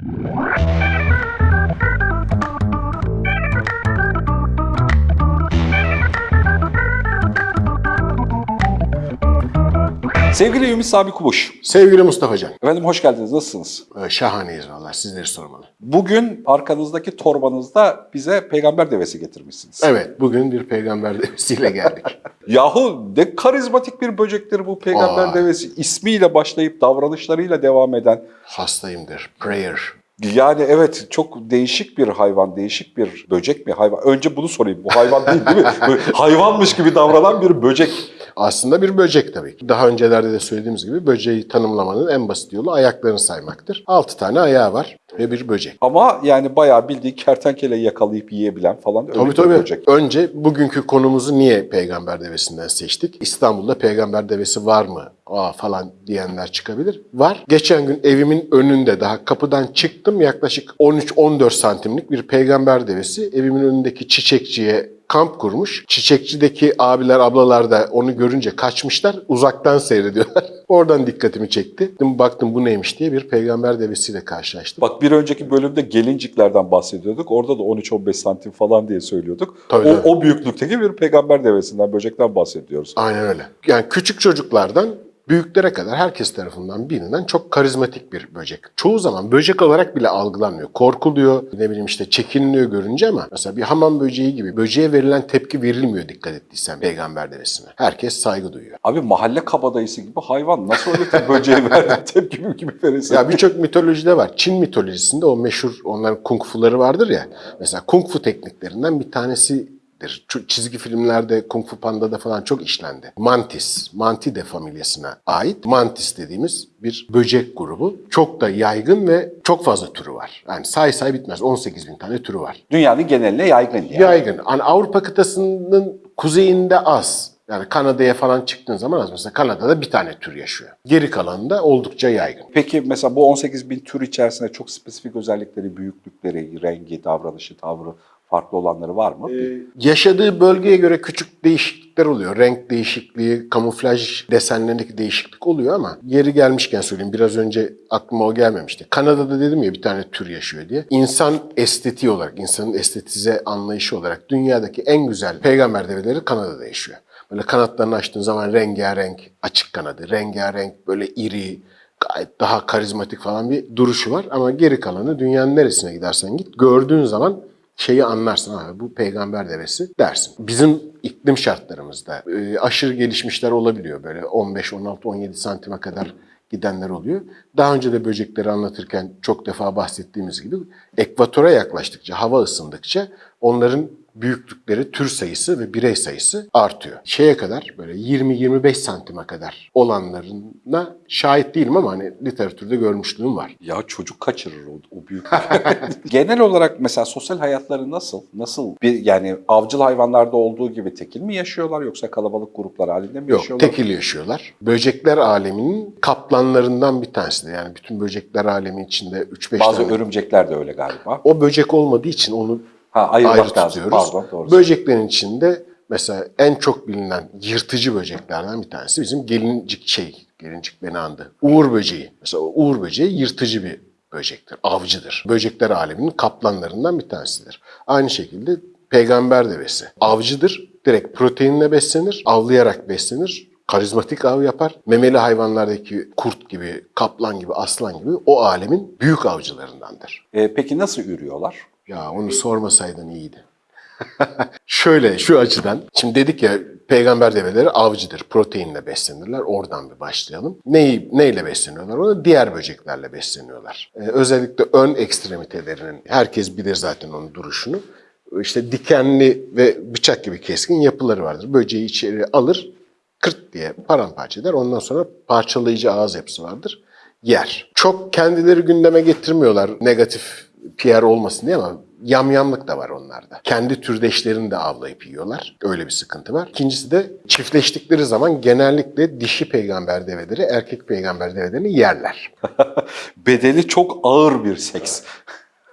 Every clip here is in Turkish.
Thank you. Sevgili Ümit Sabi Kubuş. Sevgili Mustafa Can, Efendim hoş geldiniz. Nasılsınız? e, şahaneyiz vallahi sizleri sormalı. Bugün arkanızdaki torbanızda bize peygamber devesi getirmişsiniz. Evet, bugün bir peygamber devesiyle geldik. Yahu ne karizmatik bir böcektir bu peygamber Aa. devesi. İsmiyle başlayıp davranışlarıyla devam eden. Hastayımdır. Prayer. Yani evet çok değişik bir hayvan, değişik bir böcek mi hayvan? Önce bunu sorayım. Bu hayvan değil değil mi? Böyle hayvanmış gibi davranan bir böcek. Aslında bir böcek tabii ki. Daha öncelerde de söylediğimiz gibi böceği tanımlamanın en basit yolu ayaklarını saymaktır. 6 tane ayağı var ve bir böcek. Ama yani bayağı bildiği kertenkeleyi yakalayıp yiyebilen falan öyle Tabii bir tabii. böcek. Önce bugünkü konumuzu niye peygamber devesinden seçtik? İstanbul'da peygamber devesi var mı? Aa falan diyenler çıkabilir. Var. Geçen gün evimin önünde daha kapıdan çıktım yaklaşık 13-14 santimlik bir peygamber devesi evimin önündeki çiçekçiye kamp kurmuş. Çiçekçideki abiler ablalar da onu görünce kaçmışlar. Uzaktan seyrediyorlar. Oradan dikkatimi çekti. Dedim, Baktım bu neymiş diye bir peygamber devesiyle karşılaştım. Bak bir önceki bölümde gelinciklerden bahsediyorduk. Orada da 13-15 santim falan diye söylüyorduk. Tabii, o, tabii. o büyüklükteki bir peygamber devesinden, böcekten bahsediyoruz. Aynen öyle. Yani küçük çocuklardan büyüklere kadar herkes tarafından bilinen çok karizmatik bir böcek. Çoğu zaman böcek olarak bile algılanmıyor. Korkuluyor, ne bileyim işte çekiniliyor görünce ama mesela bir hamam böceği gibi böceğe verilen tepki verilmiyor dikkat ettiysen peygamber devesine. Herkes saygı duyuyor. Abi mahalle kabadayısı gibi hayvan nasıl öyle böceğe verdi tepki gibi verirsin? Ya birçok mitolojide var. Çin mitolojisinde o meşhur onların kung fuları vardır ya. Mesela kung fu tekniklerinden bir tanesidir. Şu Çizgi filmlerde Kung Fu Panda'da falan çok işlendi. Mantis, Mantide familyasına ait Mantis dediğimiz bir böcek grubu. Çok da yaygın ve çok fazla türü var. Yani say say bitmez. 18 bin tane türü var. Dünyanın geneline yaygın yani. Yaygın. Hani Avrupa kıtasının kuzeyinde az. Yani Kanada'ya falan çıktığın zaman az. Mesela Kanada'da bir tane tür yaşıyor. Geri kalanında oldukça yaygın. Peki mesela bu 18 bin tür içerisinde çok spesifik özellikleri, büyüklükleri, rengi, davranışı, tavrı farklı olanları var mı? Yaşadığı bölgeye göre küçük değişiklikler oluyor. Renk değişikliği, kamuflaj desenlerindeki değişiklik oluyor ama yeri gelmişken söyleyeyim biraz önce aklıma o gelmemişti. Kanada'da dedim ya bir tane tür yaşıyor diye. İnsan estetiği olarak, insanın estetize anlayışı olarak dünyadaki en güzel peygamber develeri Kanada'da yaşıyor. Böyle kanatlarını açtığın zaman rengarenk, açık kanadı, rengarenk, böyle iri, gayet daha karizmatik falan bir duruşu var. Ama geri kalanı dünyanın neresine gidersen git gördüğün zaman şeyi anlarsın abi bu peygamber devesi dersin. Bizim iklim şartlarımızda e, aşırı gelişmişler olabiliyor böyle 15, 16, 17 santime kadar gidenler oluyor. Daha önce de böcekleri anlatırken çok defa bahsettiğimiz gibi ekvatora yaklaştıkça, hava ısındıkça onların büyüklükleri, tür sayısı ve birey sayısı artıyor. Şeye kadar böyle 20-25 santime kadar olanlarına şahit değilim ama hani literatürde görmüşlüğüm var. Ya çocuk kaçırır o, o büyük. Genel olarak mesela sosyal hayatları nasıl? Nasıl bir yani avcıl hayvanlarda olduğu gibi tekil mi yaşıyorlar yoksa kalabalık gruplar halinde mi Yok, yaşıyorlar? tekil yaşıyorlar. Böcekler aleminin kaplanlarından bir tanesi de. Yani bütün böcekler alemi içinde 3-5 Bazı tane. örümcekler de öyle galiba. O böcek olmadığı için onu Ha ayırmak ayrı lazım. tutuyoruz. Pardon doğru. Böceklerin içinde mesela en çok bilinen yırtıcı böceklerden bir tanesi bizim gelincik şey, gelincik beni andı. Uğur böceği. Mesela uğur böceği yırtıcı bir böcektir, avcıdır. Böcekler aleminin kaplanlarından bir tanesidir. Aynı şekilde peygamber devesi. Avcıdır, direkt proteinle beslenir, avlayarak beslenir. Karizmatik av yapar. Memeli hayvanlardaki kurt gibi, kaplan gibi, aslan gibi o alemin büyük avcılarındandır. Ee, peki nasıl ürüyorlar? Ya onu sormasaydın iyiydi. Şöyle şu açıdan. Şimdi dedik ya peygamber develeri avcıdır. Proteinle beslenirler. Oradan bir başlayalım. Neyi, neyle besleniyorlar? Onu diğer böceklerle besleniyorlar. Ee, özellikle ön ekstremitelerinin, herkes bilir zaten onun duruşunu. İşte dikenli ve bıçak gibi keskin yapıları vardır. Böceği içeri alır, kırt diye paramparça eder. Ondan sonra parçalayıcı ağız yapısı vardır. Yer. Çok kendileri gündeme getirmiyorlar negatif PR olmasın diye ama yamyamlık da var onlarda. Kendi türdeşlerini de avlayıp yiyorlar. Öyle bir sıkıntı var. İkincisi de çiftleştikleri zaman genellikle dişi peygamber develeri erkek peygamber develerini yerler. Bedeli çok ağır bir seks.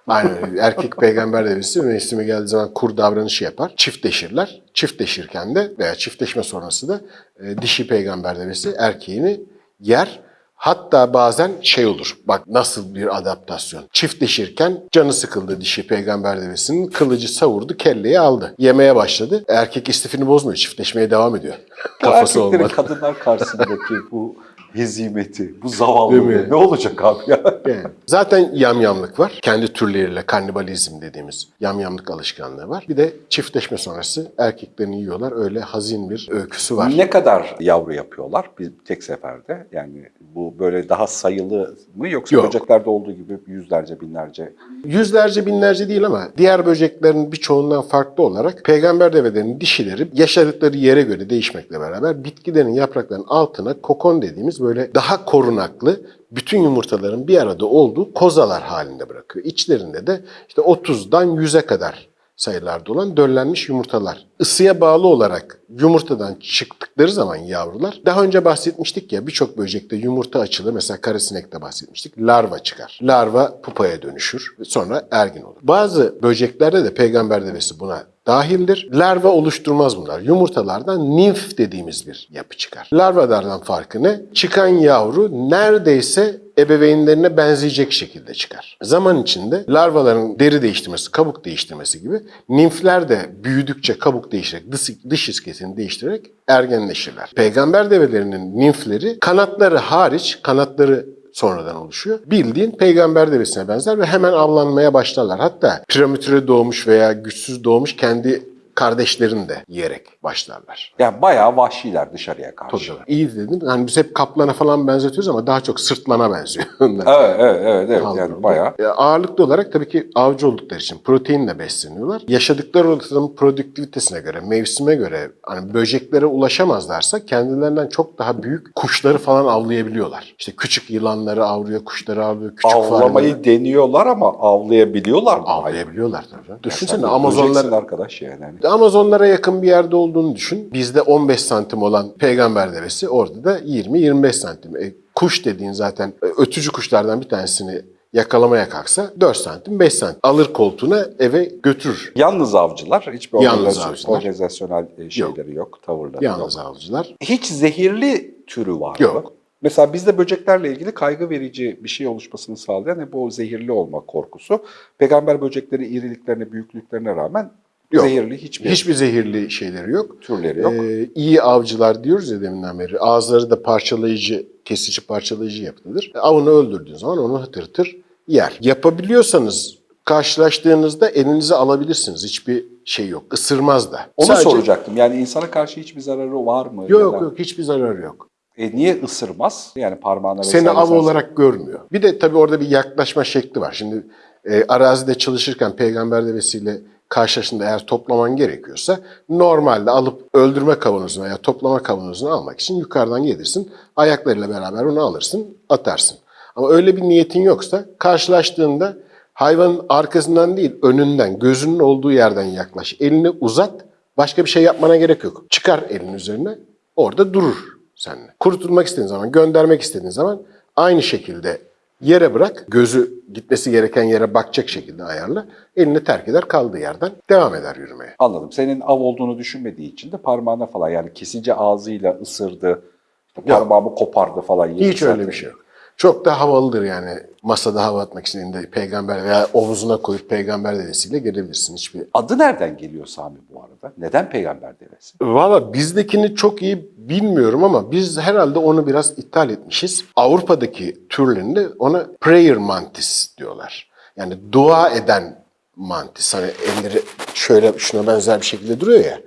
Aynen erkek peygamber devesi mevsimi geldiği zaman kur davranışı yapar. Çiftleşirler. Çiftleşirken de veya çiftleşme sonrası da e, dişi peygamber devesi erkeğini yer. Hatta bazen şey olur. Bak nasıl bir adaptasyon. Çiftleşirken canı sıkıldı dişi peygamber devesinin. Kılıcı savurdu, kelleyi aldı. Yemeye başladı. Erkek istifini bozmuyor. Çiftleşmeye devam ediyor. Bu Kafası erkeklerin olmadı. kadınlar karşısındaki bu hezimeti, bu mi? ne olacak abi ya? Yani zaten yamyamlık var. Kendi türleriyle kannibalizm dediğimiz yamyamlık alışkanlığı var. Bir de çiftleşme sonrası erkeklerini yiyorlar. Öyle hazin bir öyküsü var. Ne kadar yavru yapıyorlar bir tek seferde? Yani bu böyle daha sayılı mı yoksa Yok. böceklerde olduğu gibi yüzlerce, binlerce? Yüzlerce binlerce değil ama diğer böceklerin birçoğundan farklı olarak peygamber develerinin dişileri yaşadıkları yere göre değişmekle beraber bitkilerin yapraklarının altına kokon dediğimiz böyle daha korunaklı bütün yumurtaların bir arada olduğu kozalar halinde bırakıyor. İçlerinde de işte 30'dan 100'e kadar sayılarda olan döllenmiş yumurtalar. Isıya bağlı olarak yumurtadan çıktıkları zaman yavrular, daha önce bahsetmiştik ya birçok böcekte yumurta açılır. Mesela karasinekte bahsetmiştik. Larva çıkar. Larva pupaya dönüşür sonra ergin olur. Bazı böceklerde de peygamber devesi buna dahildir. Larva oluşturmaz bunlar. Yumurtalardan nimf dediğimiz bir yapı çıkar. Larvalardan farkı ne? Çıkan yavru neredeyse ebeveynlerine benzeyecek şekilde çıkar. Zaman içinde larvaların deri değiştirmesi, kabuk değiştirmesi gibi nimfler de büyüdükçe kabuk değiştirerek, dış, dış iskesini değiştirerek ergenleşirler. Peygamber develerinin nimfleri kanatları hariç, kanatları sonradan oluşuyor. Bildiğin peygamber devesine benzer ve hemen avlanmaya başlarlar. Hatta prematüre doğmuş veya güçsüz doğmuş kendi kardeşlerini de yiyerek başlarlar. Yani bayağı vahşiler dışarıya karşı. Tabii. İyi dedim. Hani biz hep kaplana falan benzetiyoruz ama daha çok sırtlana benziyor. onlar. Evet, evet, evet, evet. Yani bayağı. E, Ağırlıklı olarak tabii ki avcı oldukları için proteinle besleniyorlar. Yaşadıkları ortamın produktivitesine göre, mevsime göre hani böceklere ulaşamazlarsa kendilerinden çok daha büyük kuşları falan avlayabiliyorlar. İşte küçük yılanları avlıyor, kuşları avlıyor, küçük Avlamayı fareleri deniyorlar ama avlayabiliyorlar mı? avlayabiliyorlar tabii. Sen Düşünsene Amazonlar arkadaş yani. Amazonlara yakın bir yerde olduğunu düşün. Bizde 15 santim olan peygamber devesi orada da 20-25 santim. E, kuş dediğin zaten e, ötücü kuşlardan bir tanesini yakalamaya kalksa 4 santim 5 santim. Alır koltuğuna eve götürür. Yalnız avcılar, hiçbir Yalnız avcılar. organizasyonel e, şeyleri yok, tavırları Yalnız yok. avcılar. Hiç zehirli türü var Yok. mı? Mesela bizde böceklerle ilgili kaygı verici bir şey oluşmasını sağlayan hep o zehirli olma korkusu. Peygamber böcekleri iriliklerine, büyüklüklerine rağmen Yok. zehirli hiçbir, Hiçbir zehirli şeyleri yok. türleri yok. Ee, iyi avcılar diyoruz ya deminden beri. Ağızları da parçalayıcı, kesici parçalayıcı yapılıdır. Avını öldürdüğün zaman onu hıtır hıtır yer. Yapabiliyorsanız karşılaştığınızda elinize alabilirsiniz. Hiçbir şey yok. Isırmaz da. Onu Sadece- soracaktım. Yani insana karşı hiçbir zararı var mı? Yok Ya yok hiçbir zararı yok. E niye ısırmaz? Yani parmağına Seni vesaire av sen- olarak görmüyor. Bir de tabii orada bir yaklaşma şekli var. Şimdi e, arazide çalışırken peygamber devesiyle karşılaştığında eğer toplaman gerekiyorsa normalde alıp öldürme kavanozuna ya toplama kavanozuna almak için yukarıdan gelirsin. Ayaklarıyla beraber onu alırsın, atarsın. Ama öyle bir niyetin yoksa karşılaştığında hayvanın arkasından değil önünden, gözünün olduğu yerden yaklaş. Elini uzat, başka bir şey yapmana gerek yok. Çıkar elin üzerine, orada durur seninle. Kurutulmak istediğin zaman, göndermek istediğin zaman aynı şekilde yere bırak. Gözü gitmesi gereken yere bakacak şekilde ayarla. Elini terk eder kaldığı yerden devam eder yürümeye. Anladım. Senin av olduğunu düşünmediği için de parmağına falan yani kesici ağzıyla ısırdı, işte parmağımı kopardı falan. Hiç öyle bir şey yok. Çok da havalıdır yani masada hava atmak için elinde peygamber veya omuzuna koyup peygamber dedesiyle gelebilirsin. Hiçbir Adı nereden geliyor Sami bu arada? Neden peygamber devesi? Valla bizdekini çok iyi bilmiyorum ama biz herhalde onu biraz ithal etmişiz. Avrupa'daki türlerinde ona prayer mantis diyorlar. Yani dua eden mantis. Hani elleri şöyle şuna benzer bir şekilde duruyor ya.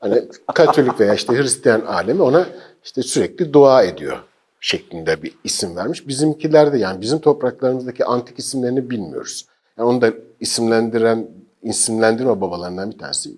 Hani Katolik veya işte Hristiyan alemi ona işte sürekli dua ediyor şeklinde bir isim vermiş. Bizimkiler de yani bizim topraklarımızdaki antik isimlerini bilmiyoruz. Yani onu da isimlendiren, isimlendirme babalarından bir tanesi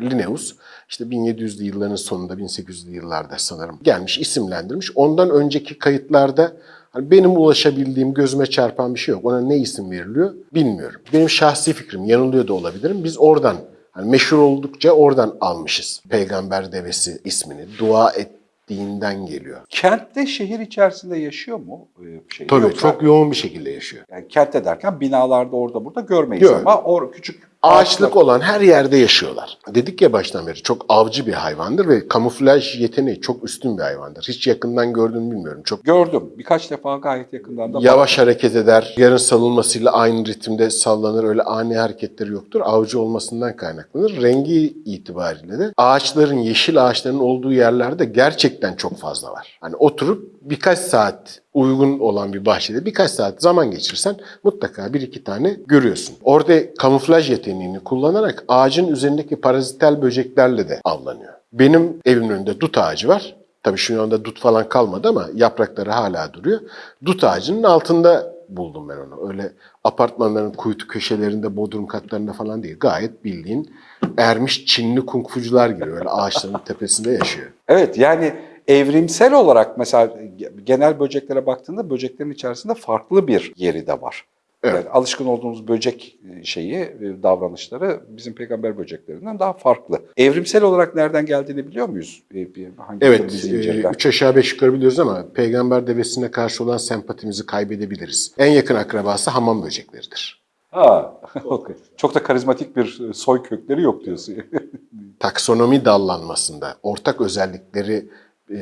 Linnaeus. İşte 1700'lü yılların sonunda 1800'lü yıllarda sanırım gelmiş, isimlendirmiş. Ondan önceki kayıtlarda hani benim ulaşabildiğim, gözüme çarpan bir şey yok. Ona ne isim veriliyor bilmiyorum. Benim şahsi fikrim, yanılıyor da olabilirim. Biz oradan hani meşhur oldukça oradan almışız. Peygamber devesi ismini. Dua ettiğinden geliyor. Kentte şehir içerisinde yaşıyor mu? Ee, Şey, Tabii Yoksa- çok yoğun bir şekilde yaşıyor. Yani kentte derken binalarda orada burada görmeyiz Yok. ama or küçük Ağaçlık olan her yerde yaşıyorlar. Dedik ya baştan beri çok avcı bir hayvandır ve kamuflaj yeteneği çok üstün bir hayvandır. Hiç yakından gördüğünü bilmiyorum. Çok Gördüm. Birkaç defa gayet yakından da yavaş hareket eder. Yarın salınmasıyla aynı ritimde sallanır. Öyle ani hareketleri yoktur. Avcı olmasından kaynaklanır. Rengi itibariyle de ağaçların, yeşil ağaçların olduğu yerlerde gerçekten çok fazla var. Hani oturup birkaç saat uygun olan bir bahçede birkaç saat zaman geçirsen mutlaka bir iki tane görüyorsun. Orada kamuflaj yeteneğini kullanarak ağacın üzerindeki parazitel böceklerle de avlanıyor. Benim evimin önünde dut ağacı var. Tabii şu anda dut falan kalmadı ama yaprakları hala duruyor. Dut ağacının altında buldum ben onu. Öyle apartmanların kuytu köşelerinde, bodrum katlarında falan değil. Gayet bildiğin ermiş Çinli kungfucular gibi öyle ağaçların tepesinde yaşıyor. Evet yani evrimsel olarak mesela genel böceklere baktığında böceklerin içerisinde farklı bir yeri de var. Evet. Yani alışkın olduğumuz böcek şeyi, e, davranışları bizim peygamber böceklerinden daha farklı. Evrimsel olarak nereden geldiğini biliyor muyuz? E, Hangi Evet, e, üç aşağı beş yukarı biliyoruz ama peygamber devesine karşı olan sempatimizi kaybedebiliriz. En yakın akrabası hamam böcekleridir. Ha. Çok da karizmatik bir soy kökleri yok diyorsun. Taksonomi dallanmasında ortak özellikleri e,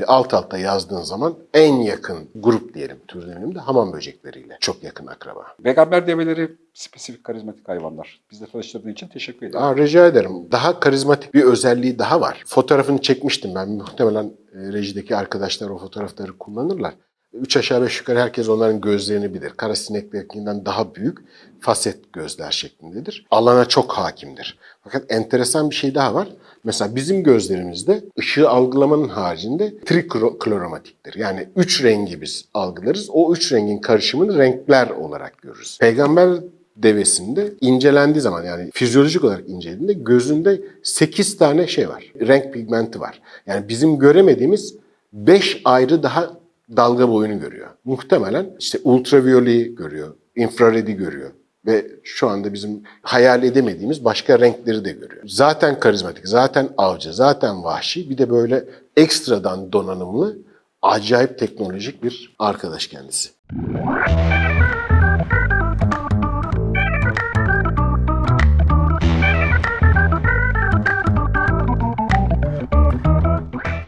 alt alta yazdığın zaman en yakın grup diyelim tür de hamam böcekleriyle çok yakın akraba. peygamber develeri spesifik karizmatik hayvanlar. Bizle tanıştırdığın için teşekkür ederim. Aa, rica ederim. Daha karizmatik bir özelliği daha var. Fotoğrafını çekmiştim ben. Muhtemelen e, rejideki arkadaşlar o fotoğrafları kullanırlar. Üç aşağı beş yukarı herkes onların gözlerini bilir. Kara sineklerinden daha büyük faset gözler şeklindedir. Alana çok hakimdir. Fakat enteresan bir şey daha var. Mesela bizim gözlerimizde ışığı algılamanın haricinde trikloromatiktir. Yani üç rengi biz algılarız. O üç rengin karışımını renkler olarak görürüz. Peygamber devesinde incelendiği zaman yani fizyolojik olarak incelediğinde gözünde 8 tane şey var. Renk pigmenti var. Yani bizim göremediğimiz 5 ayrı daha dalga boyunu görüyor. Muhtemelen işte ultraviyoleyi görüyor, infraredi görüyor ve şu anda bizim hayal edemediğimiz başka renkleri de görüyor. Zaten karizmatik, zaten avcı, zaten vahşi bir de böyle ekstradan donanımlı acayip teknolojik bir arkadaş kendisi.